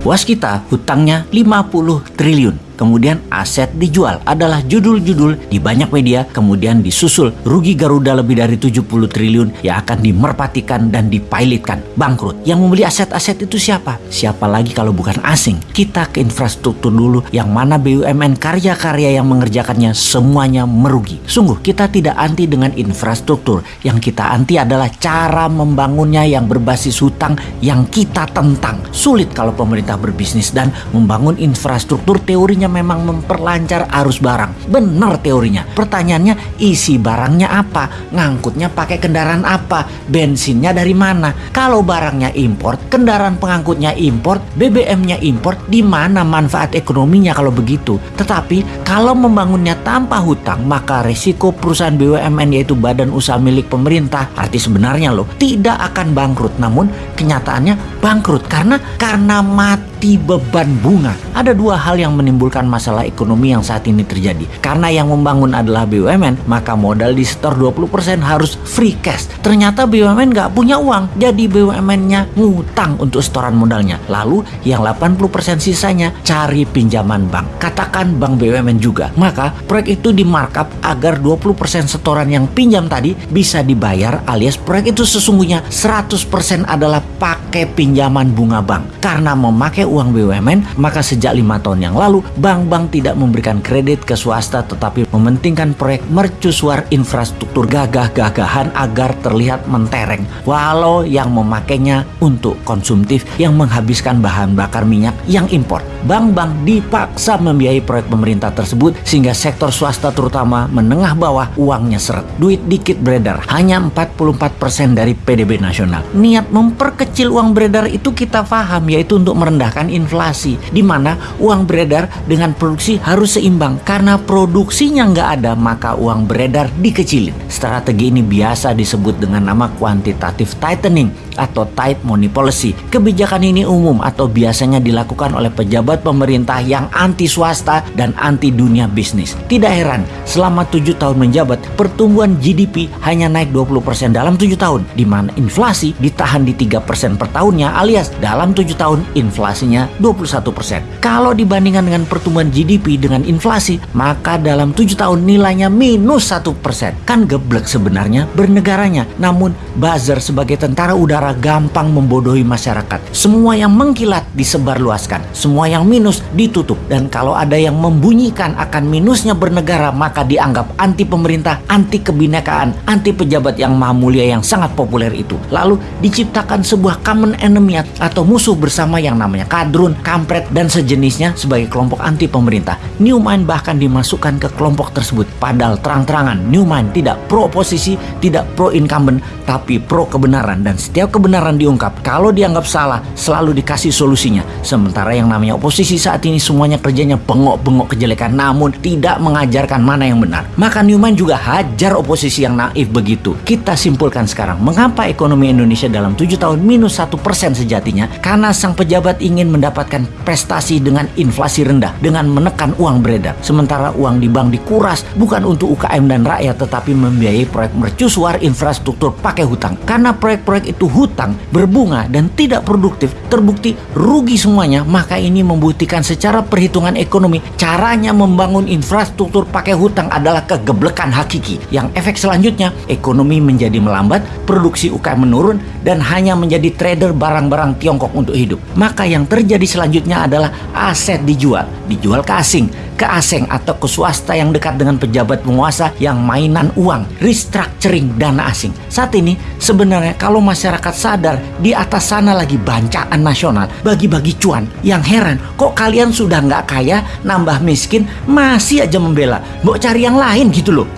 Waskita hutangnya 50 triliun kemudian aset dijual adalah judul-judul di banyak media, kemudian disusul rugi Garuda lebih dari 70 triliun yang akan dimerpatikan dan dipilotkan, bangkrut. Yang membeli aset-aset itu siapa? Siapa lagi kalau bukan asing? Kita ke infrastruktur dulu yang mana BUMN karya-karya yang mengerjakannya semuanya merugi. Sungguh kita tidak anti dengan infrastruktur, yang kita anti adalah cara membangunnya yang berbasis hutang yang kita tentang. Sulit kalau pemerintah berbisnis dan membangun infrastruktur teorinya memang memperlancar arus barang. Benar teorinya. Pertanyaannya isi barangnya apa? Ngangkutnya pakai kendaraan apa? Bensinnya dari mana? Kalau barangnya import, kendaraan pengangkutnya import, BBM-nya import, di mana manfaat ekonominya kalau begitu? Tetapi kalau membangunnya tanpa hutang, maka resiko perusahaan BUMN yaitu badan usaha milik pemerintah, arti sebenarnya loh, tidak akan bangkrut. Namun kenyataannya bangkrut karena karena mati beban bunga. Ada dua hal yang menimbulkan masalah ekonomi yang saat ini terjadi. Karena yang membangun adalah BUMN, maka modal di setor 20% harus free cash. Ternyata BUMN nggak punya uang, jadi BUMN-nya ngutang untuk setoran modalnya. Lalu yang 80% sisanya cari pinjaman bank. Katakan bank BUMN juga. Maka proyek itu di markup agar 20% setoran yang pinjam tadi bisa dibayar alias proyek itu sesungguhnya 100% adalah pakai pinjaman bunga bank. Karena memakai uang BUMN, maka sejak lima tahun yang lalu bank-bank tidak memberikan kredit ke swasta tetapi mementingkan proyek mercusuar infrastruktur gagah-gagahan agar terlihat mentereng walau yang memakainya untuk konsumtif yang menghabiskan bahan bakar minyak yang impor. Bank-bank dipaksa membiayai proyek pemerintah tersebut sehingga sektor swasta terutama menengah bawah uangnya seret. Duit dikit beredar, hanya 44% dari PDB nasional. Niat memperkecil uang beredar itu kita paham yaitu untuk merendahkan inflasi di mana uang beredar dengan produksi harus seimbang karena produksinya nggak ada maka uang beredar dikecilin. Strategi ini biasa disebut dengan nama quantitative tightening atau tight money policy. Kebijakan ini umum atau biasanya dilakukan oleh pejabat pemerintah yang anti swasta dan anti dunia bisnis. Tidak heran, selama tujuh tahun menjabat, pertumbuhan GDP hanya naik 20% dalam tujuh tahun, di mana inflasi ditahan di 3% per tahunnya alias dalam tujuh tahun inflasinya 21%. Kalau dibandingkan dengan pertumbuhan GDP dengan inflasi, maka dalam tujuh tahun nilainya minus satu persen. Kan geblek sebenarnya bernegaranya. Namun buzzer sebagai tentara udara gampang membodohi masyarakat. Semua yang mengkilat disebarluaskan, semua yang minus ditutup. Dan kalau ada yang membunyikan akan minusnya bernegara, maka dianggap anti pemerintah, anti kebinekaan, anti pejabat yang maha mulia yang sangat populer itu. Lalu diciptakan sebuah common enemy atau musuh bersama yang namanya kadrun, kampret, dan sejenisnya sebagai kelompok anti anti pemerintah. Newman bahkan dimasukkan ke kelompok tersebut. Padahal terang-terangan Newman tidak pro oposisi, tidak pro incumbent, tapi pro kebenaran. Dan setiap kebenaran diungkap, kalau dianggap salah, selalu dikasih solusinya. Sementara yang namanya oposisi saat ini semuanya kerjanya bengok-bengok kejelekan, namun tidak mengajarkan mana yang benar. Maka Newman juga hajar oposisi yang naif begitu. Kita simpulkan sekarang, mengapa ekonomi Indonesia dalam tujuh tahun minus satu persen sejatinya? Karena sang pejabat ingin mendapatkan prestasi dengan inflasi rendah dengan menekan uang beredar. Sementara uang di bank dikuras bukan untuk UKM dan rakyat tetapi membiayai proyek mercusuar infrastruktur pakai hutang. Karena proyek-proyek itu hutang, berbunga dan tidak produktif, terbukti rugi semuanya, maka ini membuktikan secara perhitungan ekonomi caranya membangun infrastruktur pakai hutang adalah kegeblekan hakiki. Yang efek selanjutnya ekonomi menjadi melambat, produksi UKM menurun dan hanya menjadi trader barang-barang Tiongkok untuk hidup. Maka yang terjadi selanjutnya adalah aset dijual dijual ke asing, ke asing atau ke swasta yang dekat dengan pejabat penguasa yang mainan uang, restructuring dana asing. Saat ini sebenarnya kalau masyarakat sadar di atas sana lagi bancaan nasional, bagi-bagi cuan. Yang heran, kok kalian sudah nggak kaya, nambah miskin, masih aja membela. Mau cari yang lain gitu loh.